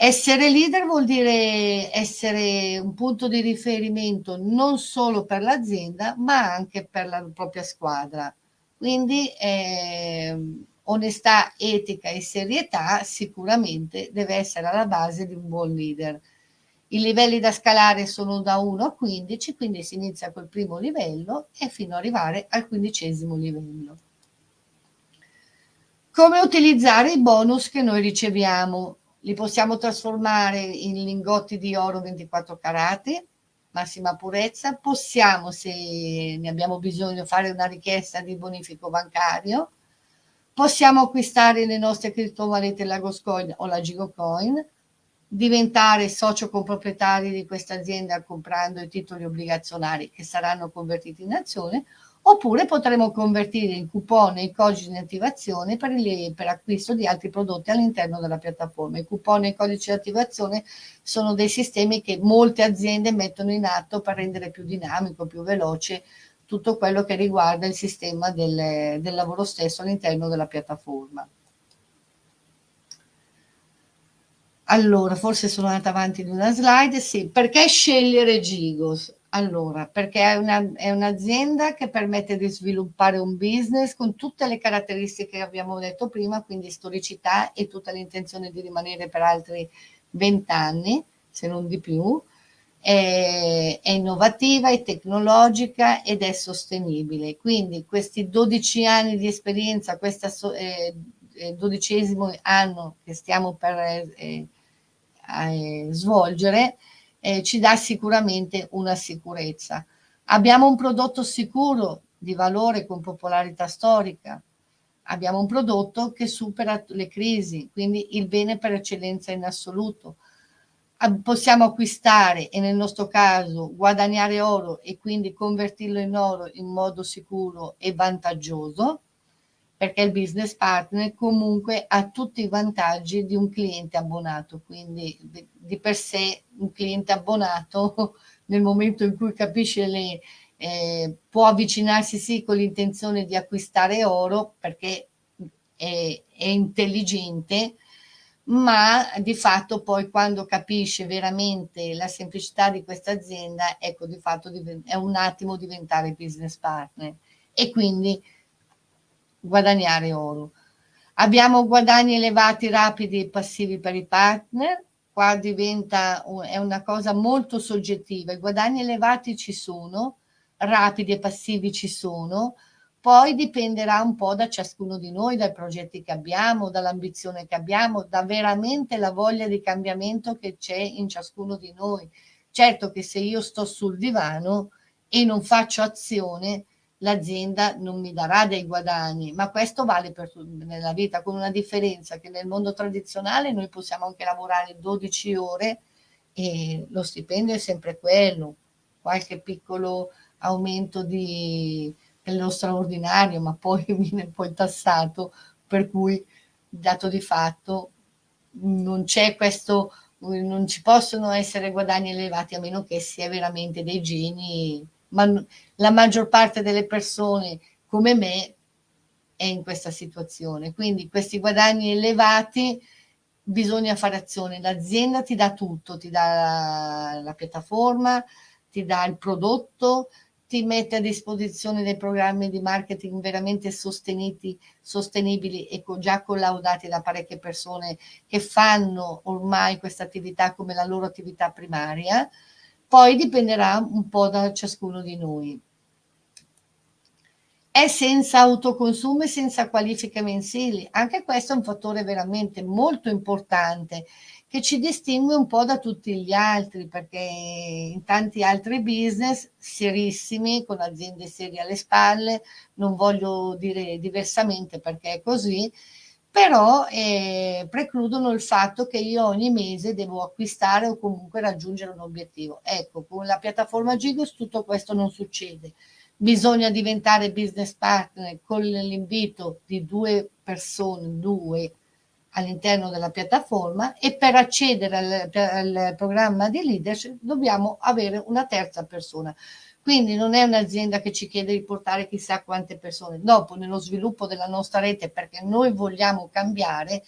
Essere leader vuol dire essere un punto di riferimento non solo per l'azienda, ma anche per la propria squadra. Quindi eh, onestà, etica e serietà sicuramente deve essere alla base di un buon leader. I livelli da scalare sono da 1 a 15, quindi si inizia col primo livello e fino ad arrivare al quindicesimo livello. Come utilizzare i bonus che noi riceviamo? Li possiamo trasformare in lingotti di oro 24 carati, massima purezza, possiamo se ne abbiamo bisogno fare una richiesta di bonifico bancario, possiamo acquistare le nostre criptovalute Lagoscoin o la Gigocoin, diventare socio comproprietari di questa azienda comprando i titoli obbligazionari che saranno convertiti in azione oppure potremo convertire in coupon e i codici di attivazione per, le, per acquisto di altri prodotti all'interno della piattaforma. I coupon e i codici di attivazione sono dei sistemi che molte aziende mettono in atto per rendere più dinamico, più veloce tutto quello che riguarda il sistema del, del lavoro stesso all'interno della piattaforma. Allora, forse sono andata avanti di una slide, sì, perché scegliere Gigos? Allora, perché è, una, è un'azienda che permette di sviluppare un business con tutte le caratteristiche che abbiamo detto prima, quindi storicità e tutta l'intenzione di rimanere per altri 20 anni, se non di più. È, è innovativa, è tecnologica ed è sostenibile. Quindi questi 12 anni di esperienza, questo eh, dodicesimo anno che stiamo per eh, eh, svolgere, eh, ci dà sicuramente una sicurezza. Abbiamo un prodotto sicuro di valore con popolarità storica, abbiamo un prodotto che supera le crisi, quindi il bene per eccellenza in assoluto. Possiamo acquistare e nel nostro caso guadagnare oro e quindi convertirlo in oro in modo sicuro e vantaggioso perché il business partner comunque ha tutti i vantaggi di un cliente abbonato, quindi di per sé un cliente abbonato [laughs] nel momento in cui capisce le, eh, può avvicinarsi sì con l'intenzione di acquistare oro perché è, è intelligente, ma di fatto poi quando capisce veramente la semplicità di questa azienda, ecco di fatto è un attimo diventare business partner. E quindi guadagnare oro. Abbiamo guadagni elevati, rapidi e passivi per i partner, qua diventa, è una cosa molto soggettiva, i guadagni elevati ci sono, rapidi e passivi ci sono, poi dipenderà un po' da ciascuno di noi, dai progetti che abbiamo, dall'ambizione che abbiamo, da veramente la voglia di cambiamento che c'è in ciascuno di noi. Certo che se io sto sul divano e non faccio azione, l'azienda non mi darà dei guadagni, ma questo vale per nella vita con una differenza che nel mondo tradizionale noi possiamo anche lavorare 12 ore e lo stipendio è sempre quello, qualche piccolo aumento di, dello straordinario, ma poi [laughs] viene poi tassato, per cui dato di fatto non c'è questo, non ci possono essere guadagni elevati a meno che sia veramente dei geni ma la maggior parte delle persone come me è in questa situazione. Quindi questi guadagni elevati bisogna fare azione. L'azienda ti dà tutto, ti dà la, piattaforma, ti dà il prodotto, ti mette a disposizione dei programmi di marketing veramente sostenibili e già collaudati da parecchie persone che fanno ormai questa attività come la loro attività primaria poi dipenderà un po' da ciascuno di noi. È senza autoconsumo e senza qualifiche mensili. Anche questo è un fattore veramente molto importante che ci distingue un po' da tutti gli altri, perché in tanti altri business serissimi, con aziende serie alle spalle, non voglio dire diversamente perché è così, però eh, precludono il fatto che io ogni mese devo acquistare o comunque raggiungere un obiettivo. Ecco, con la piattaforma Gigos tutto questo non succede. Bisogna diventare business partner con l'invito di due persone, due all'interno della piattaforma e per accedere al, al programma di leadership dobbiamo avere una terza persona. Quindi non è un'azienda che ci chiede di portare chissà quante persone. Dopo, nello sviluppo della nostra rete, perché noi vogliamo cambiare,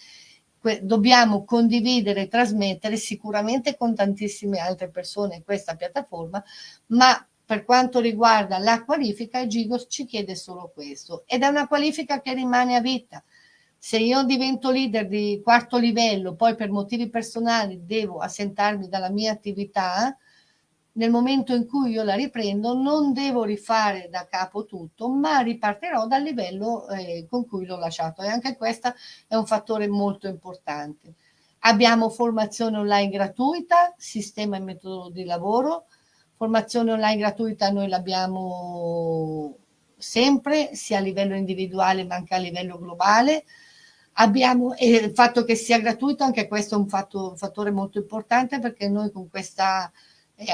dobbiamo condividere e trasmettere sicuramente con tantissime altre persone questa piattaforma, ma per quanto riguarda la qualifica, Gigos ci chiede solo questo. Ed è una qualifica che rimane a vita. Se io divento leader di quarto livello, poi per motivi personali devo assentarmi dalla mia attività, nel momento in cui io la riprendo non devo rifare da capo tutto, ma ripartirò dal livello eh, con cui l'ho lasciato e anche questo è un fattore molto importante. Abbiamo formazione online gratuita, sistema e metodo di lavoro, formazione online gratuita noi l'abbiamo sempre, sia a livello individuale ma anche a livello globale. Abbiamo, e il fatto che sia gratuito, anche questo è un, fatto, un fattore molto importante perché noi con questa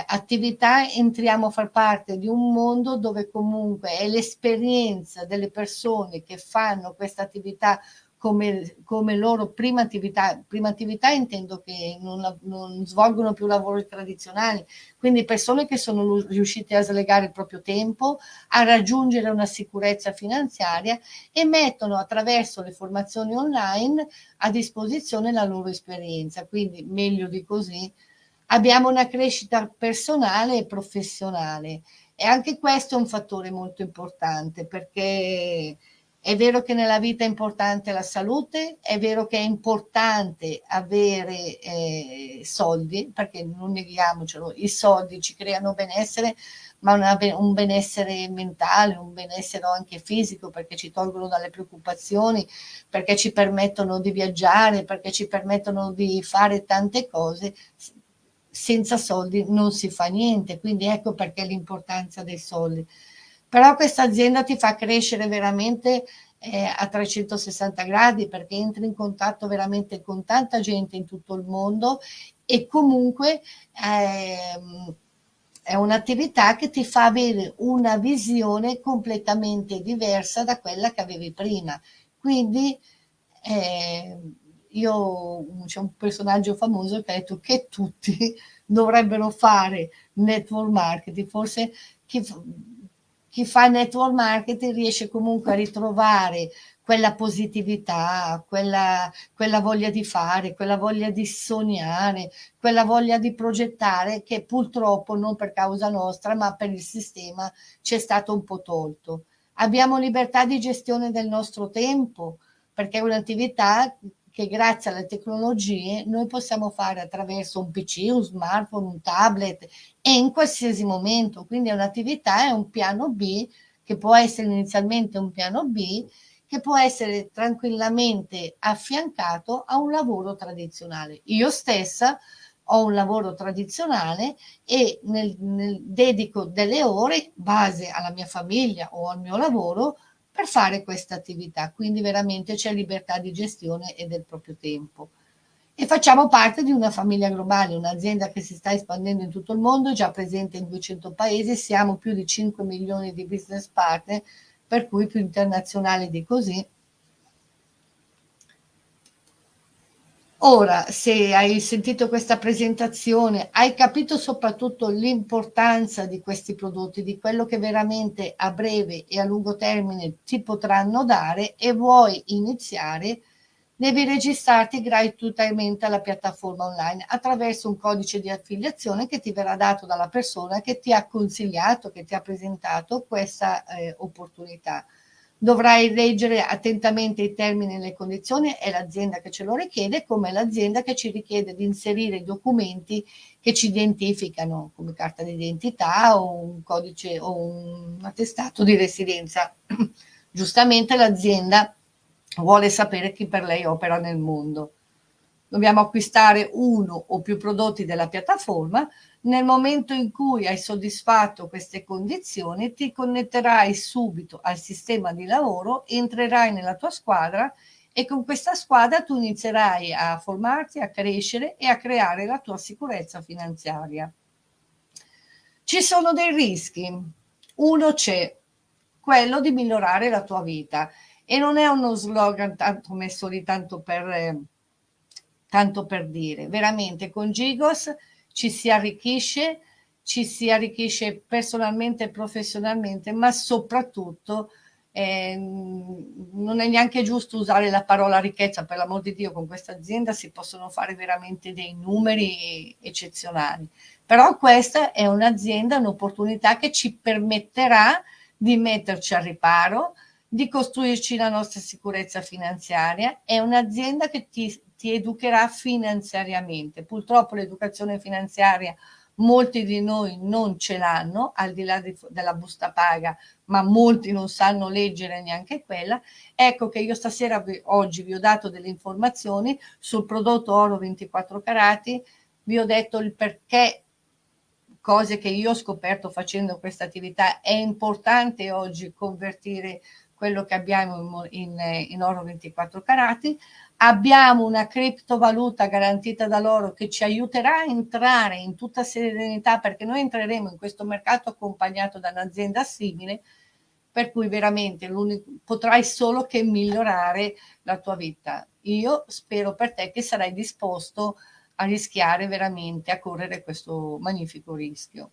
attività entriamo a far parte di un mondo dove comunque è l'esperienza delle persone che fanno questa attività come, come, loro prima attività, prima attività intendo che non, non, svolgono più lavori tradizionali, quindi persone che sono riuscite a slegare il proprio tempo, a raggiungere una sicurezza finanziaria e mettono attraverso le formazioni online a disposizione la loro esperienza, quindi meglio di così abbiamo una crescita personale e professionale. E anche questo è un fattore molto importante perché è vero che nella vita è importante la salute, è vero che è importante avere eh, soldi, perché non neghiamocelo, i soldi ci creano benessere, ma una, un benessere mentale, un benessere anche fisico, perché ci tolgono dalle preoccupazioni, perché ci permettono di viaggiare, perché ci permettono di fare tante cose, senza soldi non si fa niente, quindi ecco perché l'importanza dei soldi. Però questa azienda ti fa crescere veramente eh, a 360 gradi perché entri in contatto veramente con tanta gente in tutto il mondo e comunque eh, è un'attività che ti fa avere una visione completamente diversa da quella che avevi prima. Quindi eh, io c'è un personaggio famoso che ha detto che tutti [laughs] dovrebbero fare network marketing, forse chi, chi fa network marketing riesce comunque a ritrovare quella positività, quella, quella voglia di fare, quella voglia di sognare, quella voglia di progettare che purtroppo non per causa nostra ma per il sistema ci è stato un po' tolto. Abbiamo libertà di gestione del nostro tempo perché è un'attività che grazie alle tecnologie noi possiamo fare attraverso un PC, un smartphone, un tablet e in qualsiasi momento. Quindi è un'attività, è un piano B che può essere inizialmente un piano B che può essere tranquillamente affiancato a un lavoro tradizionale. Io stessa ho un lavoro tradizionale e nel, nel dedico delle ore base alla mia famiglia o al mio lavoro per fare questa attività. Quindi veramente c'è libertà di gestione e del proprio tempo. E facciamo parte di una famiglia globale, un'azienda che si sta espandendo in tutto il mondo, già presente in 200 paesi, siamo più di 5 milioni di business partner, per cui più internazionali di così, Ora, se hai sentito questa presentazione, hai capito soprattutto l'importanza di questi prodotti, di quello che veramente a breve e a lungo termine ti potranno dare e vuoi iniziare, devi registrarti gratuitamente alla piattaforma online attraverso un codice di affiliazione che ti verrà dato dalla persona che ti ha consigliato, che ti ha presentato questa eh, opportunità. Dovrai leggere attentamente i termini e le condizioni, è l'azienda che ce lo richiede, come l'azienda che ci richiede di inserire i documenti che ci identificano, come carta d'identità o un codice o un attestato di residenza. [clears throat] Giustamente l'azienda vuole sapere chi per lei opera nel mondo. Dobbiamo acquistare uno o più prodotti della piattaforma, nel momento in cui hai soddisfatto queste condizioni, ti connetterai subito al sistema di lavoro, entrerai nella tua squadra e con questa squadra tu inizierai a formarti, a crescere e a creare la tua sicurezza finanziaria. Ci sono dei rischi. Uno c'è, quello di migliorare la tua vita e non è uno slogan tanto messo lì tanto per, tanto per dire. Veramente con Gigos ci si arricchisce, ci si arricchisce personalmente e professionalmente, ma soprattutto eh, non è neanche giusto usare la parola ricchezza, per l'amor di Dio, con questa azienda si possono fare veramente dei numeri eccezionali. Però questa è un'azienda, un'opportunità che ci permetterà di metterci al riparo, di costruirci la nostra sicurezza finanziaria, è un'azienda che ti ti educherà finanziariamente. Purtroppo l'educazione finanziaria molti di noi non ce l'hanno, al di là di, della busta paga, ma molti non sanno leggere neanche quella. Ecco che io stasera, vi, oggi vi ho dato delle informazioni sul prodotto oro 24 carati, vi ho detto il perché, cose che io ho scoperto facendo questa attività, è importante oggi convertire quello che abbiamo in, in, in oro 24 carati, abbiamo una criptovaluta garantita da loro che ci aiuterà a entrare in tutta serenità perché noi entreremo in questo mercato accompagnato da un'azienda simile per cui veramente potrai solo che migliorare la tua vita. Io spero per te che sarai disposto a rischiare veramente, a correre questo magnifico rischio.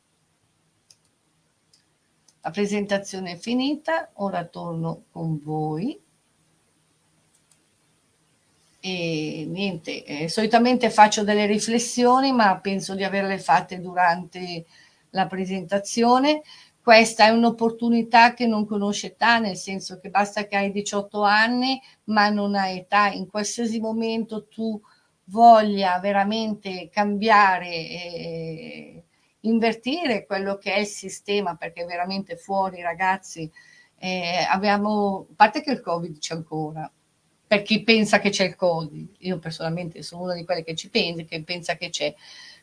La presentazione è finita, ora torno con voi e niente, eh, solitamente faccio delle riflessioni, ma penso di averle fatte durante la presentazione. Questa è un'opportunità che non conosce età, nel senso che basta che hai 18 anni, ma non hai età. In qualsiasi momento tu voglia veramente cambiare, e invertire quello che è il sistema, perché veramente fuori ragazzi eh, abbiamo, a parte che il Covid c'è ancora, per chi pensa che c'è il Covid. Io personalmente sono una di quelle che ci pensa, che pensa che c'è.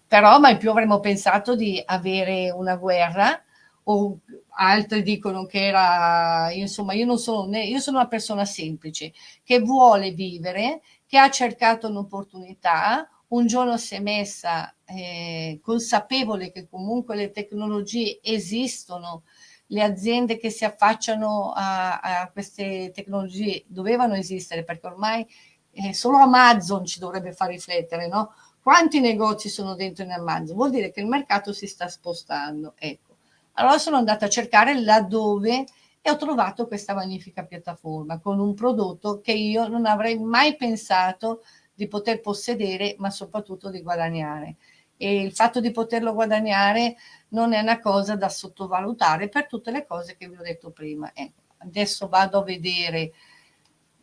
Però mai più avremmo pensato di avere una guerra o altri dicono che era, insomma, io non sono, né, io sono una persona semplice che vuole vivere, che ha cercato un'opportunità, un giorno si è messa eh, consapevole che comunque le tecnologie esistono, le aziende che si affacciano a, a queste tecnologie dovevano esistere perché ormai eh, solo Amazon ci dovrebbe far riflettere, no? Quanti negozi sono dentro in Amazon? Vuol dire che il mercato si sta spostando, ecco. Allora sono andata a cercare laddove e ho trovato questa magnifica piattaforma con un prodotto che io non avrei mai pensato di poter possedere, ma soprattutto di guadagnare e il fatto di poterlo guadagnare non è una cosa da sottovalutare per tutte le cose che vi ho detto prima. Ecco, adesso vado a vedere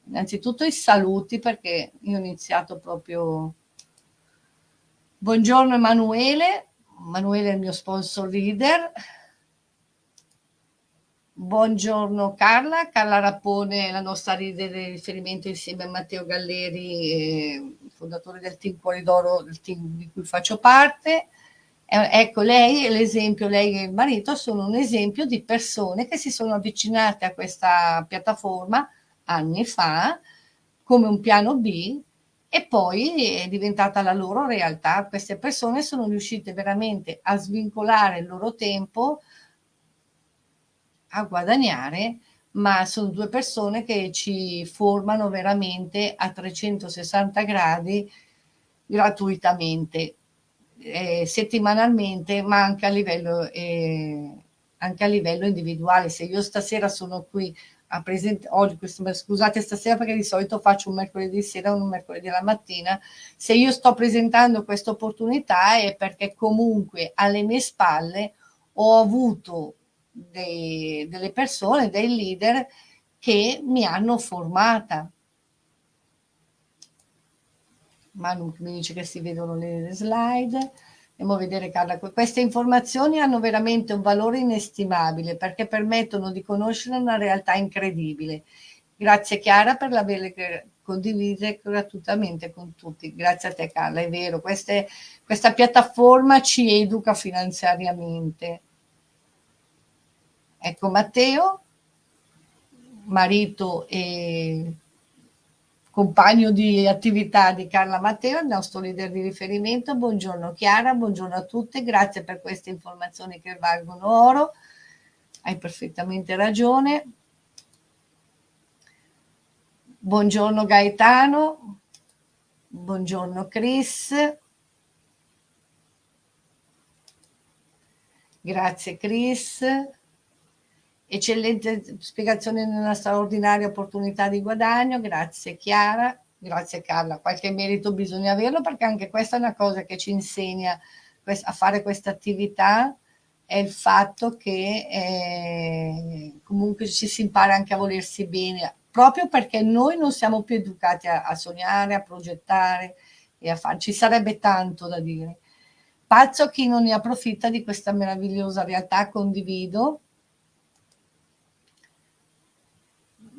innanzitutto i saluti perché io ho iniziato proprio... Buongiorno Emanuele, Emanuele è il mio sponsor leader. Buongiorno Carla, Carla Rappone, la nostra leader di riferimento insieme a Matteo Galleri, eh, fondatore del team Cuori d'Oro, del team di cui faccio parte. Eh, ecco, lei e l'esempio, lei e il marito sono un esempio di persone che si sono avvicinate a questa piattaforma anni fa come un piano B e poi è diventata la loro realtà. Queste persone sono riuscite veramente a svincolare il loro tempo a guadagnare, ma sono due persone che ci formano veramente a 360 gradi gratuitamente, eh, settimanalmente, ma anche a livello, eh, anche a livello individuale. Se io stasera sono qui a presentare, scusate stasera perché di solito faccio un mercoledì sera o un mercoledì la mattina, se io sto presentando questa opportunità è perché comunque alle mie spalle ho avuto dei, delle persone, dei leader che mi hanno formata. Manu mi dice che si vedono le slide. Andiamo a vedere Carla. Queste informazioni hanno veramente un valore inestimabile perché permettono di conoscere una realtà incredibile. Grazie Chiara per averle condivise gratuitamente con tutti. Grazie a te Carla, è vero, queste, questa piattaforma ci educa finanziariamente Ecco Matteo, marito e compagno di attività di Carla Matteo, il nostro leader di riferimento. Buongiorno Chiara, buongiorno a tutte, grazie per queste informazioni che valgono oro. Hai perfettamente ragione. Buongiorno Gaetano, buongiorno Chris. Grazie Chris eccellente spiegazione di una straordinaria opportunità di guadagno, grazie Chiara, grazie Carla, qualche merito bisogna averlo perché anche questa è una cosa che ci insegna a fare questa attività, è il fatto che eh, comunque ci si impara anche a volersi bene, proprio perché noi non siamo più educati a, a sognare, a progettare e a fare, ci sarebbe tanto da dire. Pazzo chi non ne approfitta di questa meravigliosa realtà, condivido,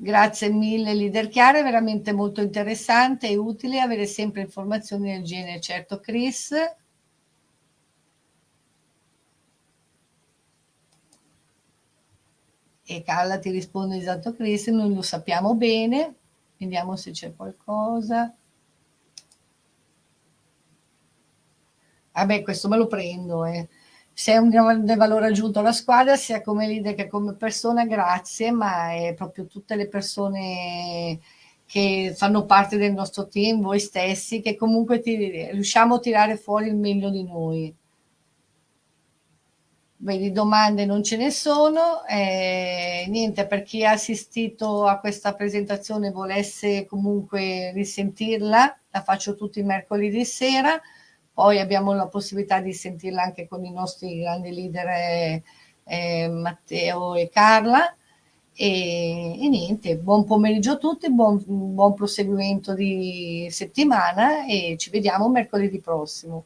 Grazie mille leader chiare, veramente molto interessante e utile avere sempre informazioni del genere. Certo Chris. E Carla ti risponde esatto Chris, noi lo sappiamo bene, vediamo se c'è qualcosa. Vabbè, questo me lo prendo, eh se è un grande valore aggiunto alla squadra, sia come leader che come persona, grazie, ma è proprio tutte le persone che fanno parte del nostro team, voi stessi, che comunque ti, riusciamo a tirare fuori il meglio di noi. Vedi, domande non ce ne sono, eh, niente, per chi ha assistito a questa presentazione volesse comunque risentirla, la faccio tutti i mercoledì sera, poi abbiamo la possibilità di sentirla anche con i nostri grandi leader eh, eh, Matteo e Carla. E, e, niente, buon pomeriggio a tutti, buon, buon proseguimento di settimana e ci vediamo mercoledì prossimo.